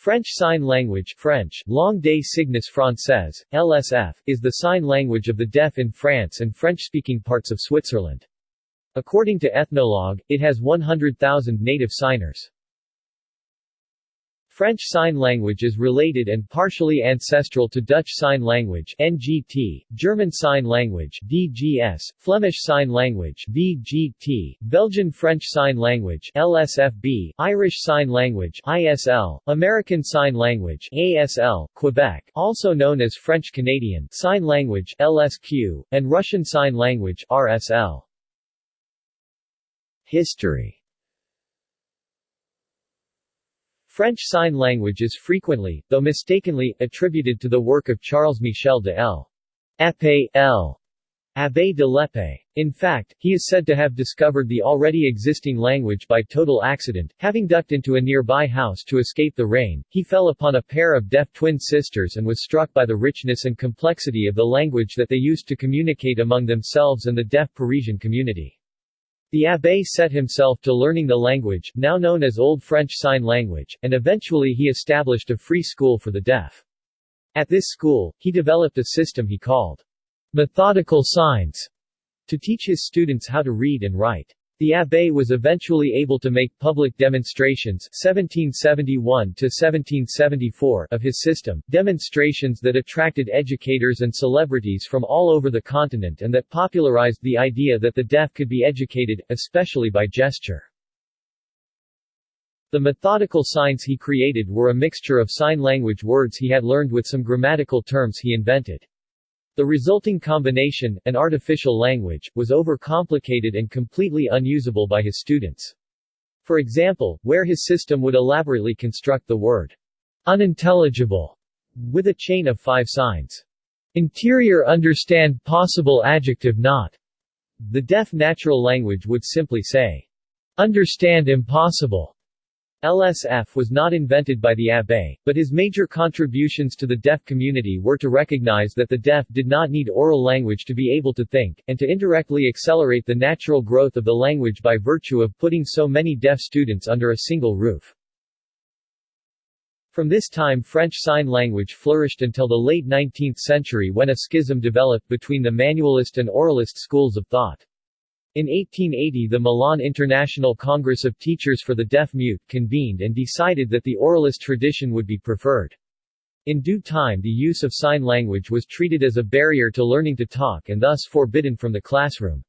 French Sign Language French, Langue des Signes Française, LSF, is the sign language of the deaf in France and French-speaking parts of Switzerland. According to Ethnologue, it has 100,000 native signers. French Sign Language is related and partially ancestral to Dutch Sign Language NGT, German Sign Language DGS, Flemish Sign Language VGT, Belgian French Sign Language LSFB, Irish Sign Language ISL, American Sign Language ASL, Quebec, also known as French Canadian Sign Language LSQ, and Russian Sign Language RSL. History French Sign Language is frequently, though mistakenly, attributed to the work of Charles Michel de L'Épée L. De l'Épée. In fact, he is said to have discovered the already existing language by total accident. Having ducked into a nearby house to escape the rain, he fell upon a pair of deaf twin sisters and was struck by the richness and complexity of the language that they used to communicate among themselves and the deaf Parisian community. The abbé set himself to learning the language, now known as Old French Sign Language, and eventually he established a free school for the deaf. At this school, he developed a system he called methodical signs to teach his students how to read and write. The abbé was eventually able to make public demonstrations 1771 of his system, demonstrations that attracted educators and celebrities from all over the continent and that popularized the idea that the deaf could be educated, especially by gesture. The methodical signs he created were a mixture of sign language words he had learned with some grammatical terms he invented. The resulting combination, an artificial language, was overcomplicated and completely unusable by his students. For example, where his system would elaborately construct the word unintelligible with a chain of five signs. Interior understand possible adjective not. The deaf natural language would simply say understand impossible LSF was not invented by the Abbé, but his major contributions to the deaf community were to recognize that the deaf did not need oral language to be able to think, and to indirectly accelerate the natural growth of the language by virtue of putting so many deaf students under a single roof. From this time French Sign Language flourished until the late 19th century when a schism developed between the manualist and oralist schools of thought. In 1880 the Milan International Congress of Teachers for the Deaf-Mute convened and decided that the oralist tradition would be preferred. In due time the use of sign language was treated as a barrier to learning to talk and thus forbidden from the classroom.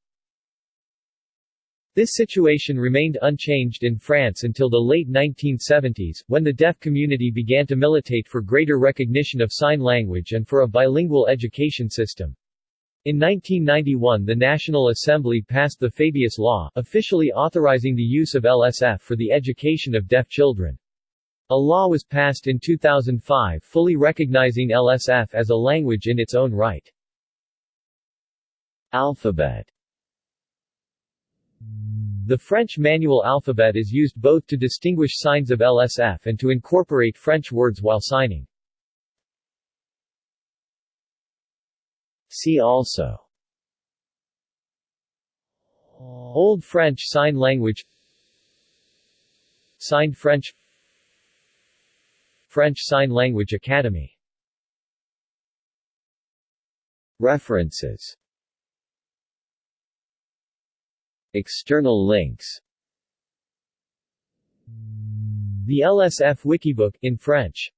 This situation remained unchanged in France until the late 1970s, when the deaf community began to militate for greater recognition of sign language and for a bilingual education system. In 1991 the National Assembly passed the Fabius Law, officially authorizing the use of LSF for the education of deaf children. A law was passed in 2005 fully recognizing LSF as a language in its own right. Alphabet The French manual alphabet is used both to distinguish signs of LSF and to incorporate French words while signing. See also. Old French Sign Language. Signed French. French Sign Language Academy. References. External links. The LSF Wikibook in French